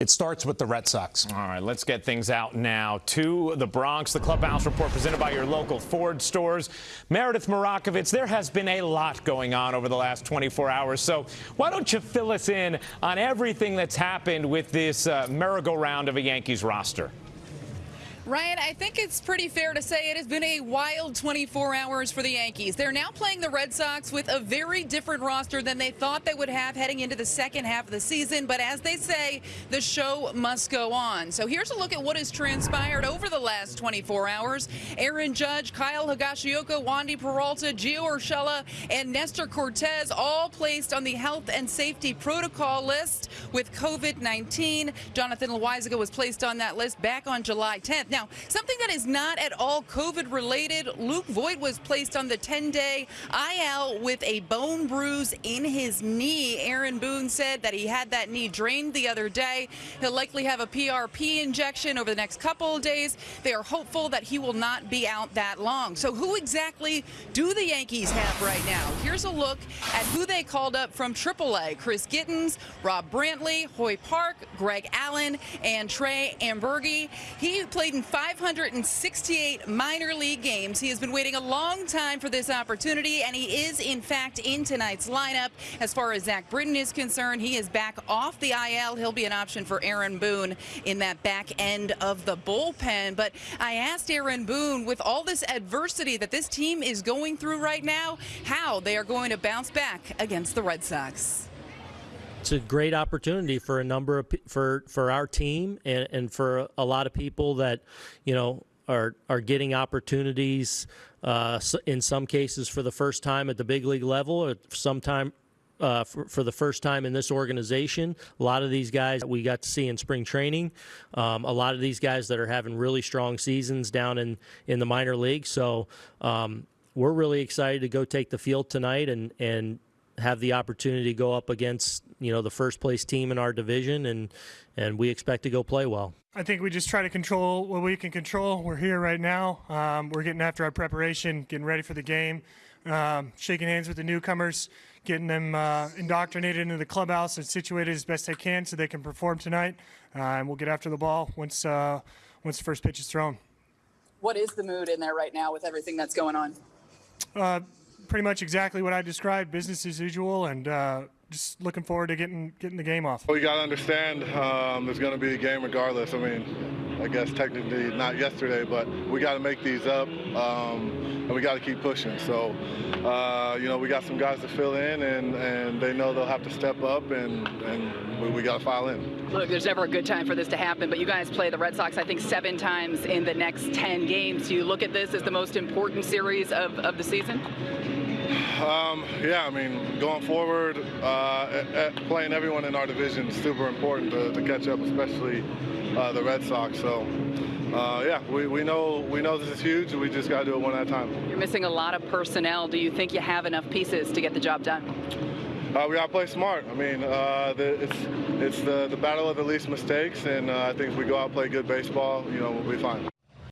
It starts with the Red Sox. All right, let's get things out now to the Bronx. The Clubhouse Report presented by your local Ford stores. Meredith Marakovits, there has been a lot going on over the last 24 hours. So why don't you fill us in on everything that's happened with this uh, merry-go-round of a Yankees roster? Ryan, I think it's pretty fair to say it has been a wild 24 hours for the Yankees. They're now playing the Red Sox with a very different roster than they thought they would have heading into the second half of the season. But as they say, the show must go on. So here's a look at what has transpired over the last 24 hours. Aaron Judge, Kyle Higashioka, Wandy Peralta, Gio Urshela, and Nestor Cortes all placed on the health and safety protocol list with COVID-19. Jonathan Loáisiga was placed on that list back on July 10th. Now, something that is not at all COVID related, Luke Voit was placed on the 10 day IL with a bone bruise in his knee. Aaron Boone said that he had that knee drained the other day. He'll likely have a PRP injection over the next couple of days. They are hopeful that he will not be out that long. So, who exactly do the Yankees have right now? Here's a look at who they called up from AAA Chris Gittens, Rob Brantley, Hoy Park, Greg Allen, and Trey Amburgey. He played in 568 minor league games. He has been waiting a long time for this opportunity, and he is, in fact, in tonight's lineup. As far as Zack Britton is concerned, he is back off the IL. He'll be an option for Aaron Boone in that back end of the bullpen. But I asked Aaron Boone, with all this adversity that this team is going through right now, how they are going to bounce back against the Red Sox it's a great opportunity for a number of for for our team and, and for a lot of people that you know are are getting opportunities uh, in some cases for the first time at the big league level or sometime uh, for, for, the first time in this organization. A lot of these guys we got to see in spring training. Um, a lot of these guys that are having really strong seasons down in, in the minor league. So um, we're really excited to go take the field tonight and, and have the opportunity to go up against you know the first place team in our division, and and we expect to go play well. I think we just try to control what we can control. We're here right now. Um, we're getting after our preparation, getting ready for the game, um, shaking hands with the newcomers, getting them uh, indoctrinated into the clubhouse and situated as best they can so they can perform tonight. Uh, and we'll get after the ball once uh, once the first pitch is thrown. What is the mood in there right now with everything that's going on? Pretty much exactly what I described, business as usual, and uh, just looking forward to getting getting the game off. Well, you got to understand um, there's going to be a game regardless. I mean, I guess technically not yesterday, but we got to make these up, um, and we got to keep pushing. So, uh, you know, we got some guys to fill in, and, and they know they'll have to step up, and, and we, we got to file in. Look, there's never a good time for this to happen, but you guys play the Red Sox, I think, seven times in the next 10 games. Do you look at this as the most important series of, of the season? Um, yeah, I mean, going forward, uh, at, at playing everyone in our division is super important to, to catch up, especially uh, the Red Sox. So, uh, yeah, we, we know we know this is huge. We just got to do it one at a time. You're missing a lot of personnel. Do you think you have enough pieces to get the job done? Uh, we got to play smart. I mean, uh, the, it's it's the, the battle of the least mistakes, and uh, I think if we go out and play good baseball, you know, we'll be fine.